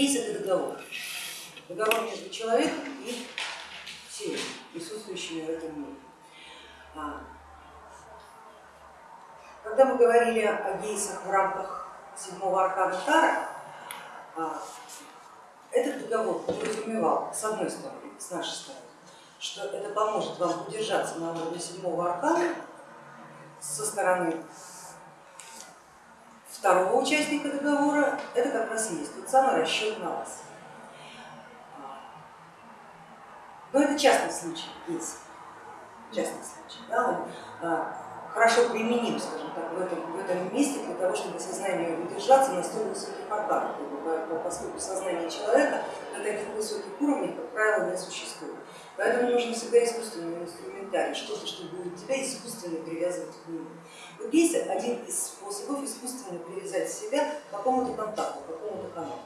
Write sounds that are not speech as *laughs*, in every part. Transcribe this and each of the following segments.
Гейс это договор. Договор между человеком и силами, присутствующими в этом мире. А, когда мы говорили о гейсах в рамках седьмого аркана Тара, а, этот договор подразумевал, с одной стороны, с нашей стороны, что это поможет вам удержаться на уровне седьмого аркана со стороны второго участника договора, это как раз и есть тот самый расчет на вас. Но это частный случай, есть частный случай. Да, он а, хорошо применим, скажем так, в этом, в этом месте для того, чтобы сознание удержаться на столь высоких органах, поскольку сознание человека на таких высоких уровнях, как правило, не существует. Поэтому нужно всегда искусственный инструментарий, что-то, что будет тебя искусственно привязывать к нему. Вот есть один из способов искусственно привязать себя к какому-то контакту, к какому-то каналу.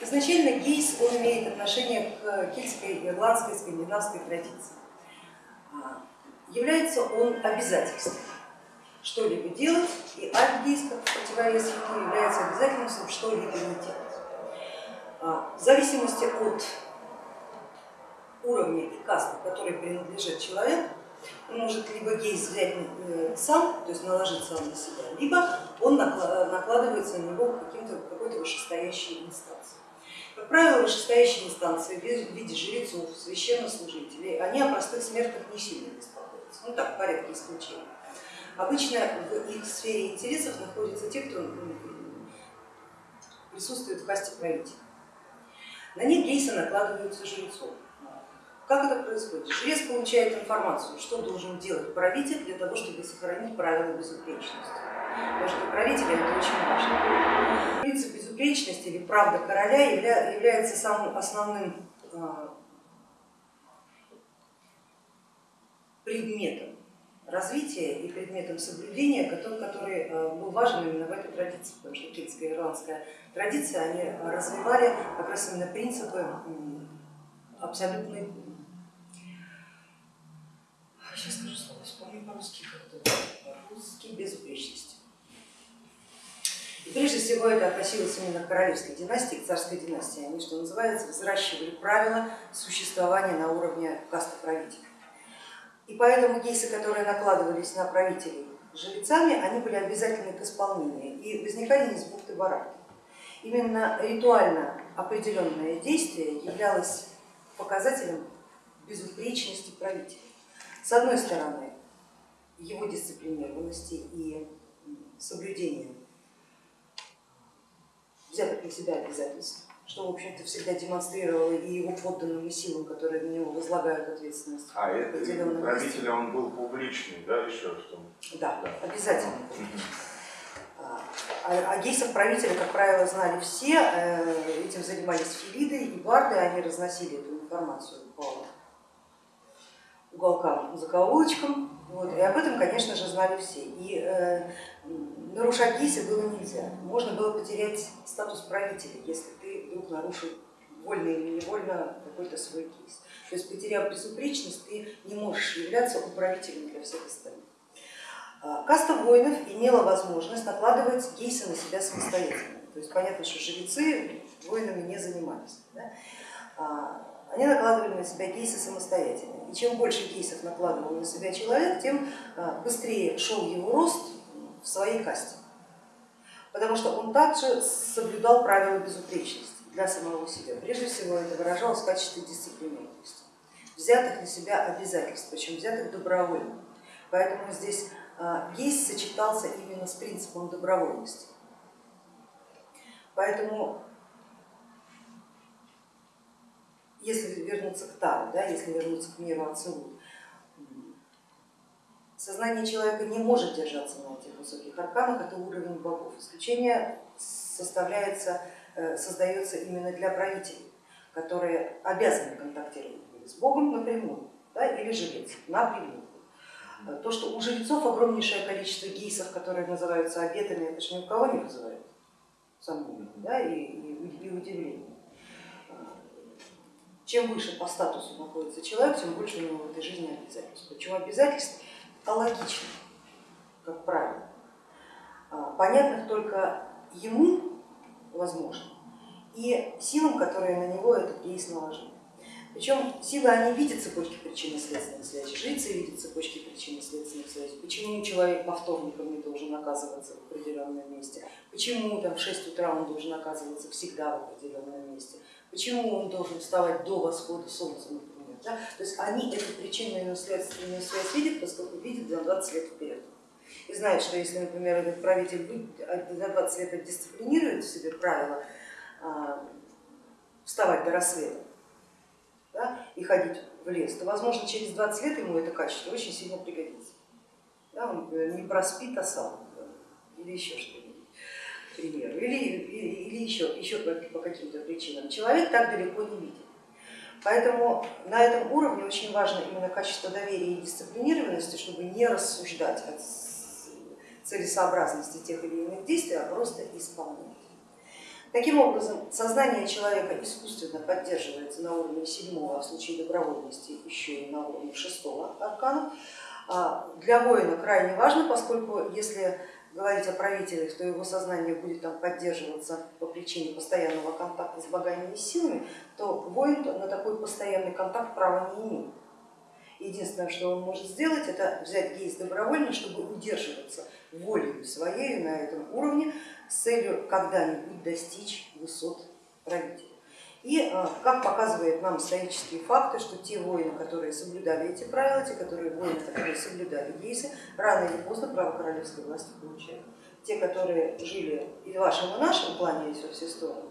Изначально гейс он имеет отношение к кельтской, ирландской, скандинавской традиции. А, является он обязательством что-либо делать, и акт гейска в противовес ему является обязательством что-либо не делать. А, в зависимости от уровня и касты, которой принадлежит человек, он может либо гейс взять э, сам, то есть наложить сам на себя, либо он накладывается на него какой-то вышестоящей инстанции. Как правило, вышестоящие инстанции в виде жрецов, священнослужителей, они о простых смертных не сильно беспокоятся, ну так, в порядке исключения. Обычно в их сфере интересов находятся те, кто присутствует в касте правителя. На них гейсы накладываются жрецов. Как это происходит? Жрец получает информацию, что должен делать правитель для того, чтобы сохранить правила безупречности. Потому что правителя это очень важно. Принцип безупречности или правда короля является самым основным а, предметом развития и предметом соблюдения, который, который а, был важен именно в этой традиции, потому что кельтская и ирландская традиция, они развивали как раз именно принципы абсолютной вспомню по-русски, русский безупречности. И прежде всего это относилось именно к королевской династии, к царской династии. Они, что называется, взращивали правила существования на уровне касты правителей. И поэтому гейсы, которые накладывались на правителей жрецами, они были обязательны к исполнению и возникали не с бухты барахты. Именно ритуально определенное действие являлось показателем безупречности правителя. С одной стороны, его дисциплинированности и соблюдения взятых на себя обязательств, что, в общем-то, всегда демонстрировало и его подданным силам, которые на него возлагают ответственность. А это правитель, он был публичный, да, еще что? Да, да. обязательно. А, а гейсов правителя, как правило, знали все, э, этим занимались филиды и барды, они разносили эту информацию по уголкам, закоулочкам. Вот, и об этом, конечно же, знали все. И э, нарушать гейсы было нельзя. Можно было потерять статус правителя, если ты вдруг нарушил вольно или невольно какой-то свой гейс. То есть потеряв безупречность, ты не можешь являться управителем для всех остальных. А, каста воинов имела возможность накладывать гейсы на себя самостоятельно. То есть понятно, что жрецы воинами не занимались. Да? Они накладывали на себя гейсы самостоятельно. И чем больше гейсов накладывал на себя человек, тем а, быстрее шел его рост в своей касте. Потому что он также соблюдал правила безупречности для самого себя. Прежде всего это выражалось в качестве дисциплинированности, взятых на себя обязательств, причем взятых добровольно. Поэтому здесь а, гейс сочетался именно с принципом добровольности. Поэтому если вернуться к Тару, да, если вернуться к миру Ацелут, сознание человека не может держаться на этих высоких арканах, это уровень богов. Исключение составляется, э, создается именно для правителей, которые обязаны контактировать с Богом напрямую да, или жрец напрямую. То, что у жрецов огромнейшее количество гейсов, которые называются обетами, это же ни у кого не вызывает сомнений да, и, и, и удивления. Чем выше по статусу находится человек, тем больше у него в этой жизни обязательств. Почему обязательств? Алогично, как правило. А, понятных только ему, возможно, и силам, которые на него этот гейс наложил. Причем силы, они видят цепочки причинно-следственных связей, жрицы видят цепочки причинно-следственных связей. Почему человек по вторникам не должен оказываться в определенном месте? Почему там, в 6 утра он должен оказываться всегда в определенном месте? Почему он должен вставать до восхода солнца, например? Да? То есть они эту причинную следственную связь видят, поскольку видят за 20 лет вперед. И знают, что если, например, этот правитель за 20 лет отдисциплинирует в себе правила а, вставать до рассвета, да, и ходить в лес, то, возможно, через 20 лет ему это качество очень сильно пригодится. Да, он не проспит, а сам, или еще что-нибудь, примеру, или, или, или еще, еще по, каким-то причинам. Человек так далеко не видит. Поэтому на этом уровне очень важно именно качество доверия и дисциплинированности, чтобы не рассуждать о целесообразности тех или иных действий, а просто исполнять. Таким образом, сознание человека искусственно поддерживается на уровне седьмого, а в случае добровольности еще и на уровне шестого аркана. Для воина крайне важно, поскольку если говорить о правителях, то его сознание будет там поддерживаться по причине постоянного контакта с богами и силами, то воин на такой постоянный контакт права не имеет. Единственное, что он может сделать, это взять гейс добровольно, чтобы удерживаться волей своей на этом уровне с целью когда-нибудь достичь высот правителя. И э, как показывают нам исторические факты, что те воины, которые соблюдали эти правила, те которые воины, которые соблюдали гейсы, рано или поздно право королевской власти получают. Те, которые жили и в вашем, и плане во все стороны,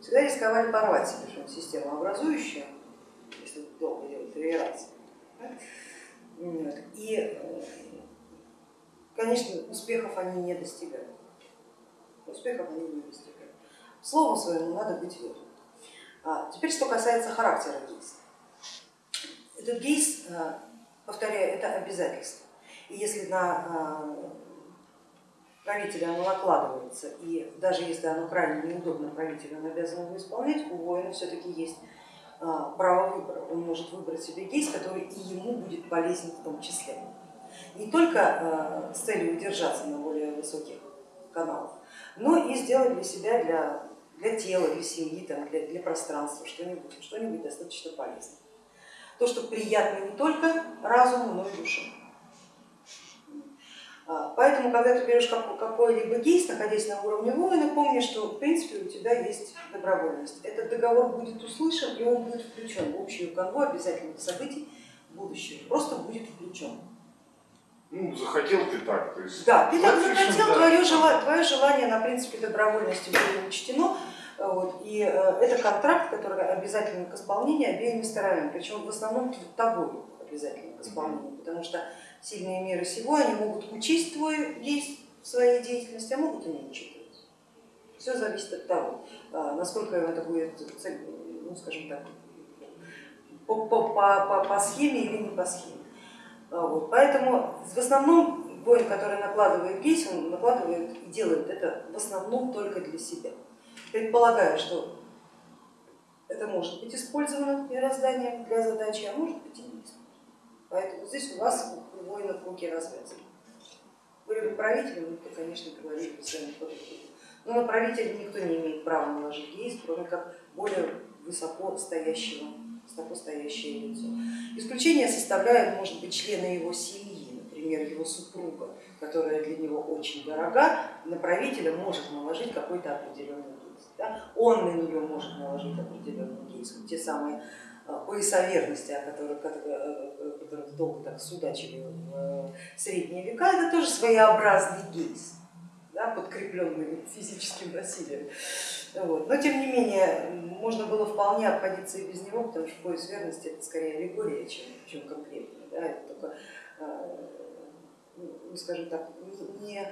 всегда рисковали порвать себе систему образующую, если долго делать реверанс. И, э, конечно, успехов они не достигают. Успехов они не достигают. Слову своему надо быть верным. А теперь, что касается характера гейса. Этот гейс, э, повторяю, это обязательство. И если на э, правителя оно накладывается, и даже если оно крайне неудобно правителю, он обязан его исполнять, у воина все-таки есть а, право выбора. Он может выбрать себе гейс, который и ему будет полезен в том числе. Не только а, с целью удержаться на более высоких каналах, но и сделать для себя, для, для тела, для семьи, там, для, для пространства что-нибудь что, -нибудь, достаточно полезное. То, что приятно не только разуму, но и душе. А, поэтому, когда ты берешь какой-либо гейс, находясь на уровне воина, помни, что в принципе у тебя есть добровольность. Этот договор будет услышан и он будет включен в общую канву обязательных событий будущего, просто будет включен. Ну, захотел ты так. То есть да, ты так захотел, да. твое, желание, твое желание на принципе добровольности было учтено, вот, и э, это контракт, который обязательно к исполнению обеими сторонами, причем в основном тобой обязательно к исполнению, потому что сильные меры сего, они могут учесть твой есть в своей деятельности, а могут и не учитывать. Все зависит от того, а, насколько это будет, ну, скажем так, по, по, по, по схеме или не по схеме. А, вот. Поэтому в основном воин, который накладывает гейс, он накладывает и делает это в основном только для себя. Предполагая, что это может быть использовано мирозданием для задачи, а может быть и не использовано. Поэтому здесь у вас у воинов руки развязаны. Были бы правителем, то, конечно, говорили бы сами по Но на правителя никто не имеет права наложить гейс, кроме как более высоко стоящего, высоко стоящее лицо. Исключение составляют, может быть, члены его семьи, например, его супруга, которая для него очень дорога, на правителя может наложить какой-то определенный гейс. Да? Он на нее может наложить определенный гейс. те самые Э, пояса верности, о которых, которых, которых долго так судачили в средние века, это тоже своеобразный гейс, да, подкрепленный физическим насилием. Вот. Но тем не менее, можно было вполне обходиться и без него, потому что пояс верности это скорее аллегория, чем, чем конкретно. Да, это только, э, ну, скажем так, не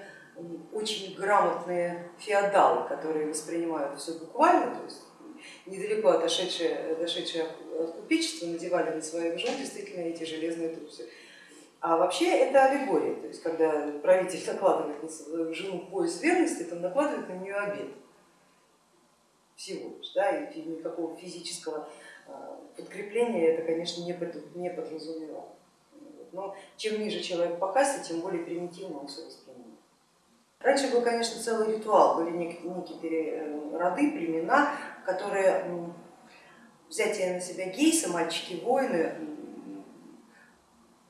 очень грамотные феодалы, которые воспринимают все буквально, то есть недалеко отошедшие, дошедшие от купечества надевали на своих жен действительно эти железные трусы. А вообще это аллегория, то есть когда правитель накладывает на свою жену пояс верности, то накладывает на нее обед всего лишь, да, и никакого физического а, подкрепления это, конечно, не подразумевало. Но чем ниже человек по касте, тем более примитивно он все воспринимает. Раньше был, конечно, целый ритуал, были некие э, роды, племена, которые взятие на себя гейса, мальчики-воины,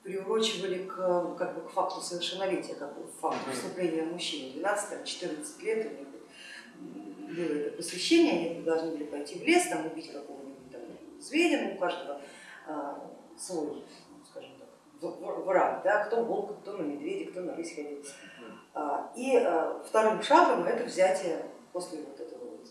приурочивали к, как бы, к факту совершеннолетия, как бы, к факту вступления мужчины. 12-14 лет у них было это посвящение, они должны были пойти в лес, там убить какого-нибудь зверя, ну, у каждого а, свой, враг, да, кто волк, кто на медведя, кто на рысь ходил. А, и а, вторым шагом это взятие после вот этого вот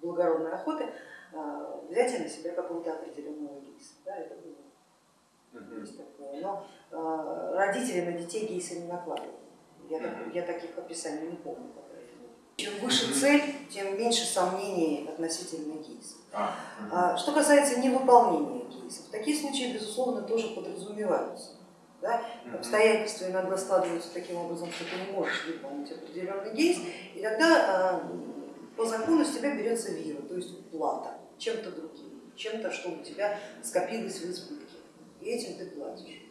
благородной охоты, а, взятие на себя какого-то определенного гейса. Да, это было такое. Но а, родители на детей гейса не накладывали. Я, я таких описаний не помню. Чем выше цель, тем меньше сомнений относительно гейса. А, что касается невыполнения гейсов, такие случаи, безусловно, тоже подразумеваются. Да? Обстоятельства иногда складываются таким образом, что ты не можешь выполнить определенный гейс, и тогда по закону с тебя берется вира, то есть плата чем-то другим, чем-то, что у тебя скопилось в избытке, и этим ты платишь.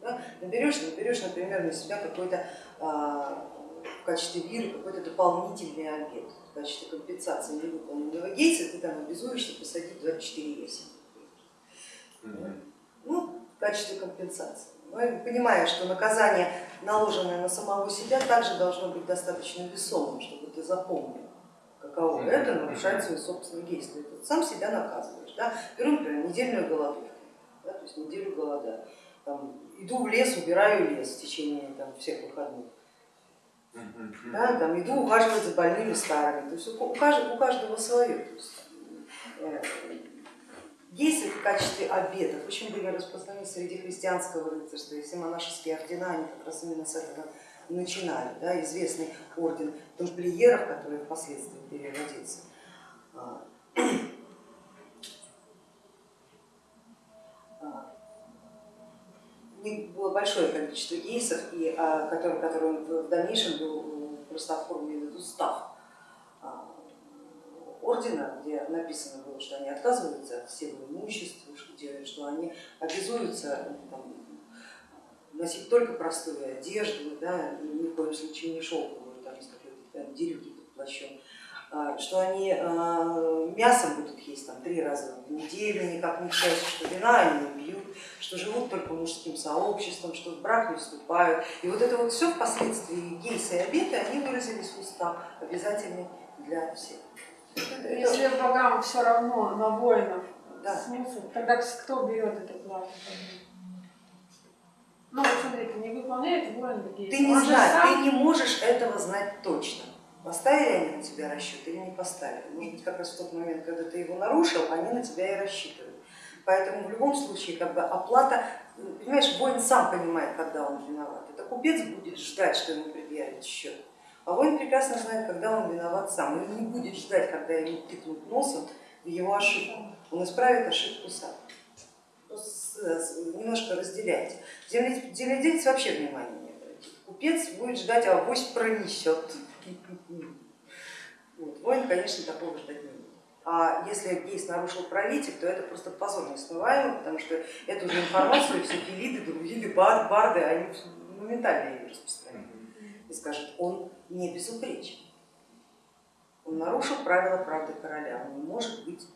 Да? Наберешь, наберешь, например, на себя какой-то а, в качестве виры какой-то дополнительный обед, в качестве компенсации невыполненного гейса ты там обязуешься посадить 24 ясеня. Ну, в качестве компенсации. Но я понимаю, что наказание, наложенное на самого себя, также должно быть достаточно весомым, чтобы ты запомнил каково это нарушать свои собственные действия. Ты сам себя наказываешь. Да? Беру, например, недельную голодовку, да, то есть неделю голода. Там, иду в лес, убираю лес в течение там, всех выходных. Да, там, иду ухаживать за больными старыми. То есть у каждого, у каждого свое. То есть, э, действия в качестве обетов очень были распространены среди христианского рыцарства, и все монашеские ордена, они как раз именно с этого начинали, да, известный орден тамплиеров, который впоследствии переродится. А, а, у них было большое количество гейсов, и, а, который, который в дальнейшем был просто оформлен в устав ордена, где написано было, что они отказываются от всего имущества, что они обязуются там, носить только простую одежду, да, ни в коем случае не шелковую, там есть какой-то дерюги под плащом, а, что они а, мясом будут есть там, три раза в неделю, никак не чаще, что вина они что живут только мужским сообществом, что в брак не вступают. И вот это вот все впоследствии гейсы и обеты, они выразились в устав, обязательны для всех. Если богам все равно на воинов да. смысл, тогда кто берет эту плату? Ну вот смотрите, не выполняет воин Ты не знаешь, сам... ты не можешь этого знать точно. Поставили они на тебя расчет или не поставили. Может быть, как раз в тот момент, когда ты его нарушил, они на тебя и рассчитывают. Поэтому в любом случае как бы оплата, понимаешь, воин сам понимает, когда он виноват. Это купец будет ждать, что ему предъявят счет. А воин прекрасно знает, когда он виноват сам. Он не будет ждать, когда ему тыкнут носом в его ошибку. Он исправит ошибку сам немножко разделяйте. Земледельец вообще внимания не обратит. Купец будет ждать, а авось пронесет. *laughs* Вот. Воин, конечно, такого ждать не. А если гейс нарушил правитель, то это просто позор несмываемый, потому что эту же информацию все пелиды, другие бар, барды, они моментально ее распространяют. И скажут, он не безупречен. Он нарушил правила правды короля, он не может быть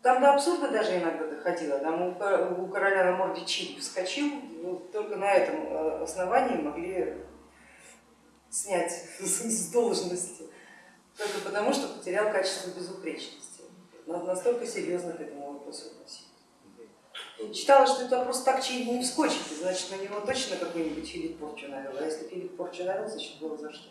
там до абсурда даже иногда доходило. Там у короля на морде чип вскочил, ну, только на этом э, основании могли снять *laughs* с должности. Только потому, что потерял качество безупречности. Настолько серьезно к этому вопросу относились. Считала, что это просто так чили не вскочит, значит на него точно какой-нибудь Филипп порчу навел. А если Филипп порчу навел, значит было за что.